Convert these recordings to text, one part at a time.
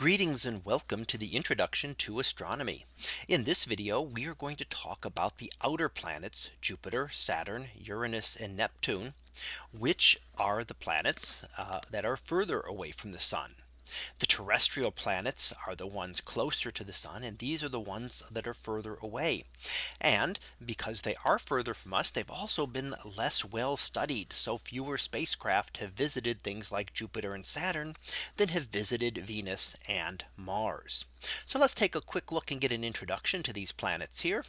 Greetings and welcome to the introduction to astronomy. In this video, we are going to talk about the outer planets, Jupiter, Saturn, Uranus, and Neptune, which are the planets uh, that are further away from the sun. The terrestrial planets are the ones closer to the sun and these are the ones that are further away. And because they are further from us, they've also been less well studied. So fewer spacecraft have visited things like Jupiter and Saturn than have visited Venus and Mars. So let's take a quick look and get an introduction to these planets here.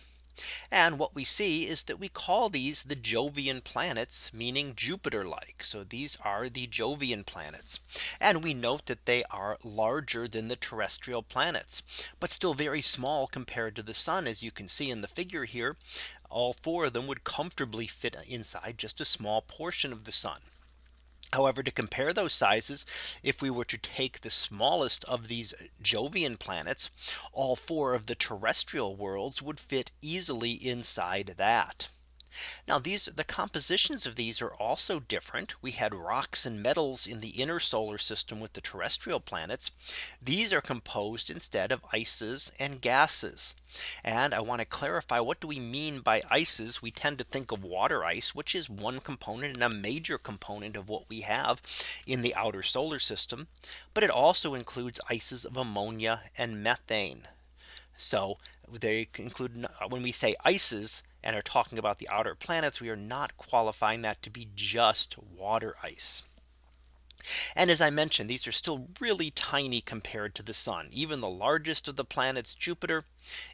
And what we see is that we call these the Jovian planets, meaning Jupiter like. So these are the Jovian planets. And we note that they are larger than the terrestrial planets, but still very small compared to the sun, as you can see in the figure here. All four of them would comfortably fit inside just a small portion of the sun. However, to compare those sizes, if we were to take the smallest of these Jovian planets, all four of the terrestrial worlds would fit easily inside that. Now these the compositions of these are also different. We had rocks and metals in the inner solar system with the terrestrial planets. These are composed instead of ices and gases. And I want to clarify what do we mean by ices? We tend to think of water ice, which is one component and a major component of what we have in the outer solar system. But it also includes ices of ammonia and methane. So they include when we say ices and are talking about the outer planets, we are not qualifying that to be just water ice. And as I mentioned, these are still really tiny compared to the sun. Even the largest of the planets, Jupiter,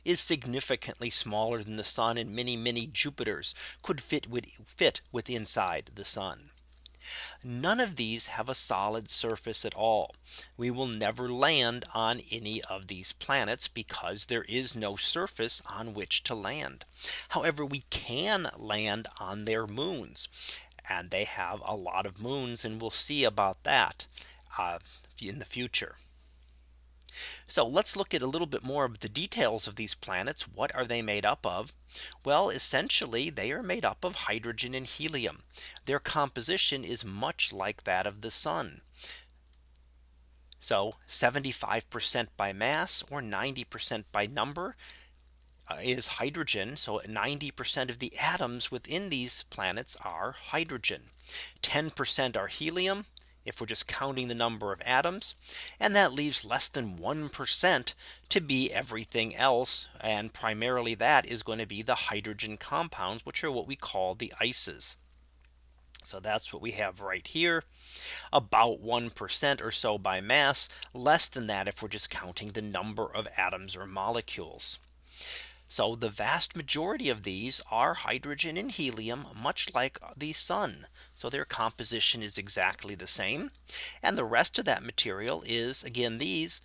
is significantly smaller than the sun and many, many Jupiters could fit with fit with inside the sun. None of these have a solid surface at all. We will never land on any of these planets because there is no surface on which to land. However, we can land on their moons and they have a lot of moons and we'll see about that uh, in the future. So let's look at a little bit more of the details of these planets. What are they made up of? Well, essentially, they are made up of hydrogen and helium. Their composition is much like that of the sun. So 75% by mass or 90% by number uh, is hydrogen. So 90% of the atoms within these planets are hydrogen. 10% are helium if we're just counting the number of atoms. And that leaves less than 1% to be everything else. And primarily that is going to be the hydrogen compounds, which are what we call the ices. So that's what we have right here about 1% or so by mass less than that if we're just counting the number of atoms or molecules. So the vast majority of these are hydrogen and helium, much like the sun. So their composition is exactly the same. And the rest of that material is again these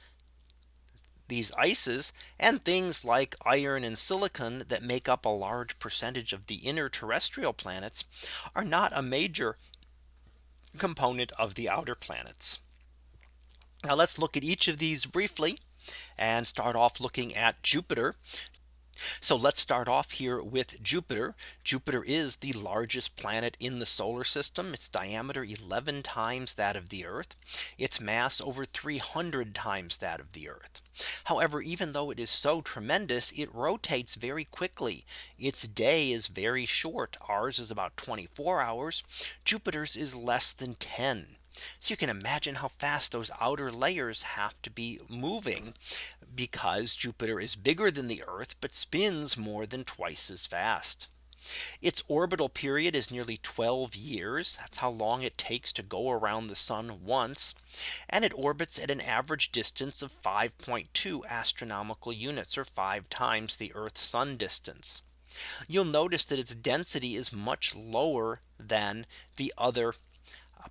these ices and things like iron and silicon that make up a large percentage of the inner terrestrial planets are not a major component of the outer planets. Now let's look at each of these briefly and start off looking at Jupiter. So let's start off here with Jupiter. Jupiter is the largest planet in the solar system. Its diameter 11 times that of the Earth. Its mass over 300 times that of the Earth. However, even though it is so tremendous, it rotates very quickly. Its day is very short. Ours is about 24 hours. Jupiter's is less than 10. So you can imagine how fast those outer layers have to be moving because Jupiter is bigger than the Earth, but spins more than twice as fast. Its orbital period is nearly 12 years. That's how long it takes to go around the sun once. And it orbits at an average distance of 5.2 astronomical units or five times the Earth sun distance. You'll notice that its density is much lower than the other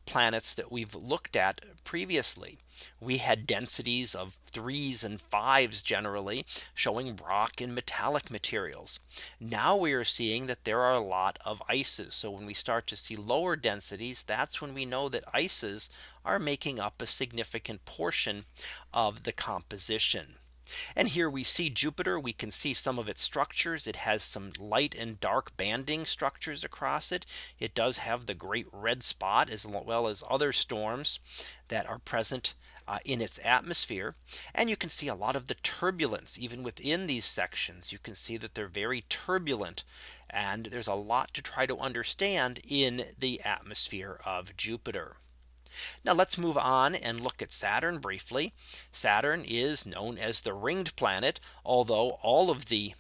planets that we've looked at previously. We had densities of threes and fives generally showing rock and metallic materials. Now we are seeing that there are a lot of ices. So when we start to see lower densities, that's when we know that ices are making up a significant portion of the composition. And here we see Jupiter. We can see some of its structures. It has some light and dark banding structures across it. It does have the great red spot as well as other storms that are present uh, in its atmosphere. And you can see a lot of the turbulence even within these sections. You can see that they're very turbulent. And there's a lot to try to understand in the atmosphere of Jupiter. Now let's move on and look at Saturn briefly. Saturn is known as the ringed planet, although all of the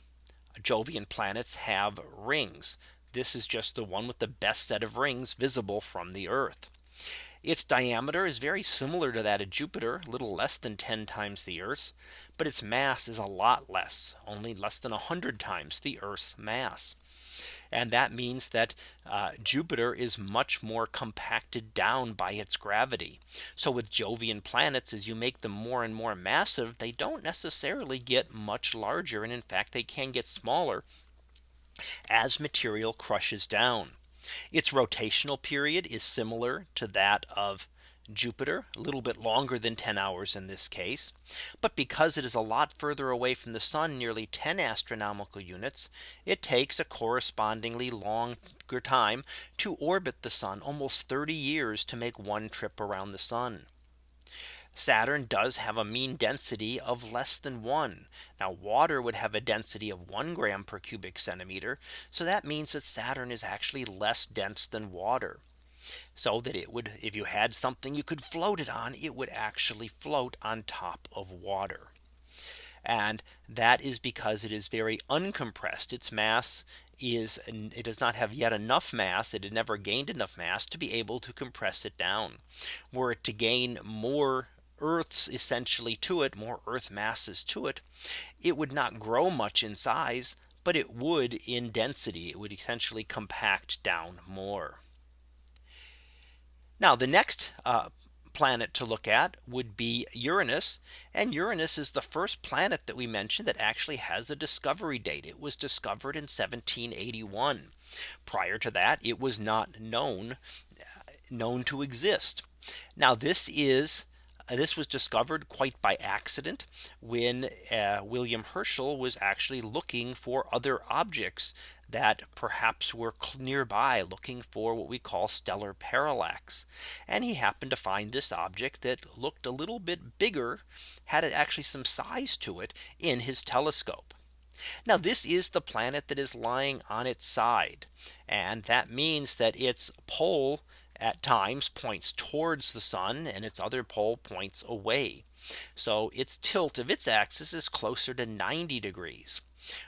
Jovian planets have rings. This is just the one with the best set of rings visible from the Earth. Its diameter is very similar to that of Jupiter, a little less than 10 times the Earth's, but its mass is a lot less, only less than 100 times the Earth's mass. And that means that uh, Jupiter is much more compacted down by its gravity. So with Jovian planets, as you make them more and more massive, they don't necessarily get much larger. And in fact, they can get smaller as material crushes down. Its rotational period is similar to that of Jupiter a little bit longer than 10 hours in this case. But because it is a lot further away from the sun nearly 10 astronomical units, it takes a correspondingly longer time to orbit the sun almost 30 years to make one trip around the sun. Saturn does have a mean density of less than one. Now water would have a density of one gram per cubic centimeter. So that means that Saturn is actually less dense than water. So that it would if you had something you could float it on, it would actually float on top of water. And that is because it is very uncompressed. Its mass is it does not have yet enough mass. It had never gained enough mass to be able to compress it down. Were it to gain more Earth's essentially to it, more Earth masses to it, it would not grow much in size, but it would in density, it would essentially compact down more. Now the next uh, planet to look at would be Uranus. And Uranus is the first planet that we mentioned that actually has a discovery date. It was discovered in 1781. Prior to that, it was not known uh, known to exist. Now this is uh, this was discovered quite by accident when uh, William Herschel was actually looking for other objects that perhaps were nearby looking for what we call stellar parallax. And he happened to find this object that looked a little bit bigger, had actually some size to it in his telescope. Now this is the planet that is lying on its side. And that means that its pole at times points towards the sun and its other pole points away. So its tilt of its axis is closer to 90 degrees.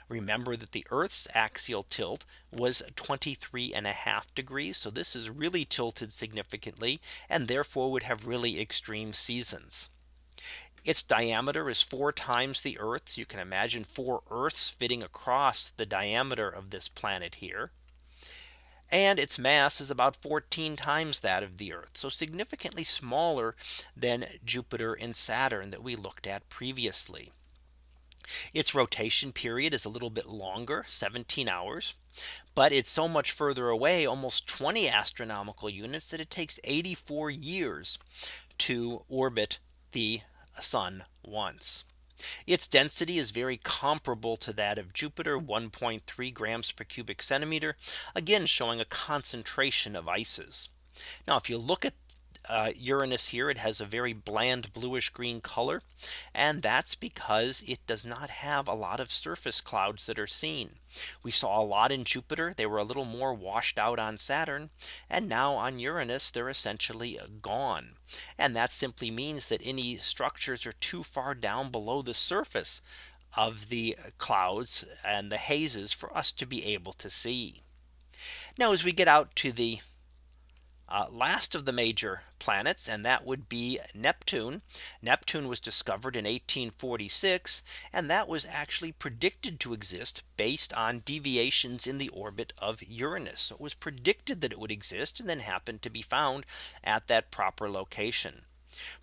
Remember that the Earth's axial tilt was 23 and a half degrees. So this is really tilted significantly and therefore would have really extreme seasons. Its diameter is four times the Earth's. You can imagine four Earths fitting across the diameter of this planet here and its mass is about 14 times that of the Earth. So significantly smaller than Jupiter and Saturn that we looked at previously. Its rotation period is a little bit longer 17 hours. But it's so much further away almost 20 astronomical units that it takes 84 years to orbit the sun once. Its density is very comparable to that of Jupiter 1.3 grams per cubic centimeter again showing a concentration of ices. Now if you look at uh, Uranus here it has a very bland bluish green color and that's because it does not have a lot of surface clouds that are seen we saw a lot in Jupiter they were a little more washed out on Saturn and now on Uranus they're essentially gone and that simply means that any structures are too far down below the surface of the clouds and the hazes for us to be able to see. Now as we get out to the uh, last of the major planets and that would be Neptune. Neptune was discovered in 1846 and that was actually predicted to exist based on deviations in the orbit of Uranus. So it was predicted that it would exist and then happened to be found at that proper location.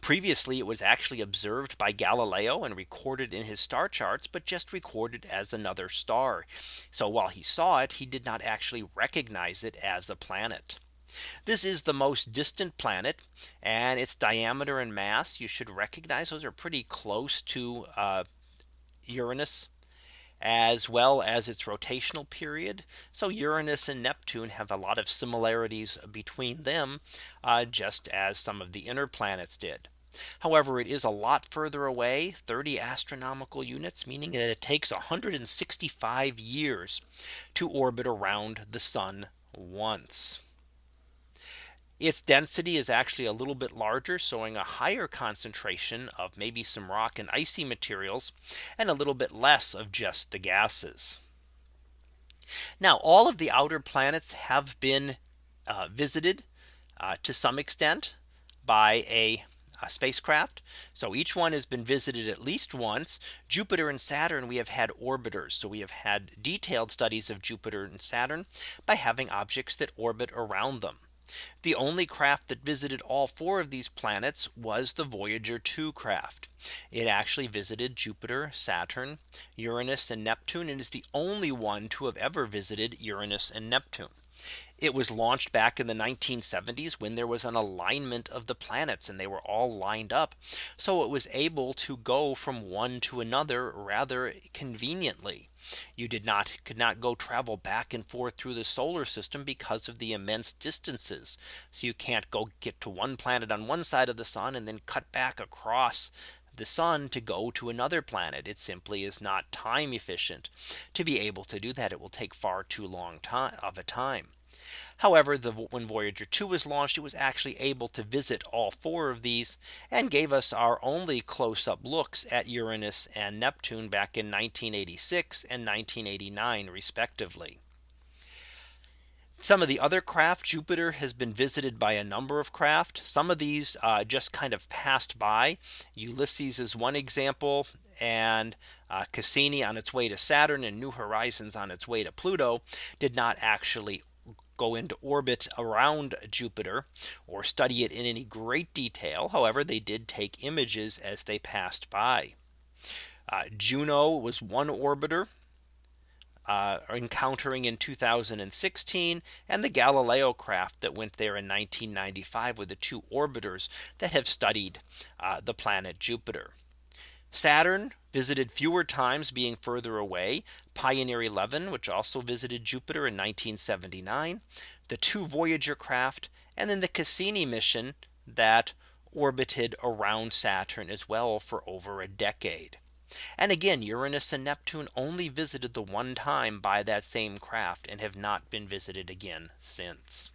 Previously, it was actually observed by Galileo and recorded in his star charts, but just recorded as another star. So while he saw it, he did not actually recognize it as a planet. This is the most distant planet and its diameter and mass you should recognize those are pretty close to uh, Uranus as well as its rotational period. So Uranus and Neptune have a lot of similarities between them, uh, just as some of the inner planets did. However, it is a lot further away 30 astronomical units, meaning that it takes 165 years to orbit around the sun once. Its density is actually a little bit larger, showing a higher concentration of maybe some rock and icy materials and a little bit less of just the gases. Now all of the outer planets have been uh, visited uh, to some extent by a a spacecraft. So each one has been visited at least once. Jupiter and Saturn we have had orbiters. So we have had detailed studies of Jupiter and Saturn by having objects that orbit around them. The only craft that visited all four of these planets was the Voyager 2 craft. It actually visited Jupiter, Saturn, Uranus and Neptune and is the only one to have ever visited Uranus and Neptune. It was launched back in the 1970s when there was an alignment of the planets and they were all lined up. So it was able to go from one to another rather conveniently. You did not could not go travel back and forth through the solar system because of the immense distances. So you can't go get to one planet on one side of the sun and then cut back across the sun to go to another planet. It simply is not time efficient to be able to do that. It will take far too long time of a time. However, the when Voyager 2 was launched, it was actually able to visit all four of these and gave us our only close up looks at Uranus and Neptune back in 1986 and 1989 respectively. Some of the other craft Jupiter has been visited by a number of craft. Some of these uh, just kind of passed by. Ulysses is one example and uh, Cassini on its way to Saturn and New Horizons on its way to Pluto did not actually go into orbit around Jupiter or study it in any great detail. However, they did take images as they passed by. Uh, Juno was one orbiter uh, encountering in 2016 and the Galileo craft that went there in 1995 with the two orbiters that have studied uh, the planet Jupiter. Saturn visited fewer times being further away. Pioneer 11, which also visited Jupiter in 1979, the two Voyager craft, and then the Cassini mission that orbited around Saturn as well for over a decade. And again, Uranus and Neptune only visited the one time by that same craft and have not been visited again since.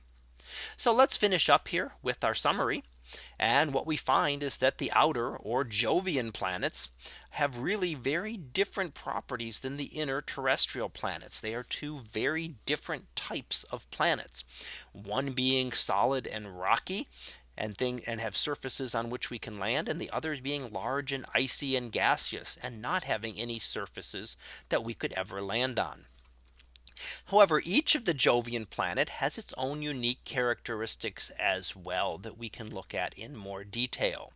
So let's finish up here with our summary. And what we find is that the outer or Jovian planets have really very different properties than the inner terrestrial planets. They are two very different types of planets. One being solid and rocky and thing and have surfaces on which we can land and the others being large and icy and gaseous and not having any surfaces that we could ever land on. However, each of the Jovian planet has its own unique characteristics as well that we can look at in more detail.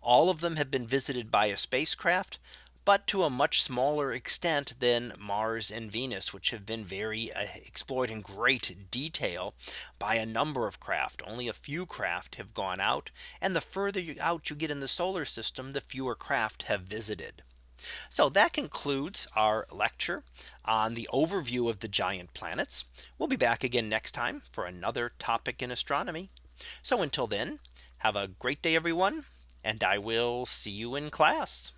All of them have been visited by a spacecraft, but to a much smaller extent than Mars and Venus, which have been very uh, explored in great detail by a number of craft. Only a few craft have gone out. And the further you out you get in the solar system, the fewer craft have visited. So that concludes our lecture on the overview of the giant planets. We'll be back again next time for another topic in astronomy. So until then, have a great day, everyone, and I will see you in class.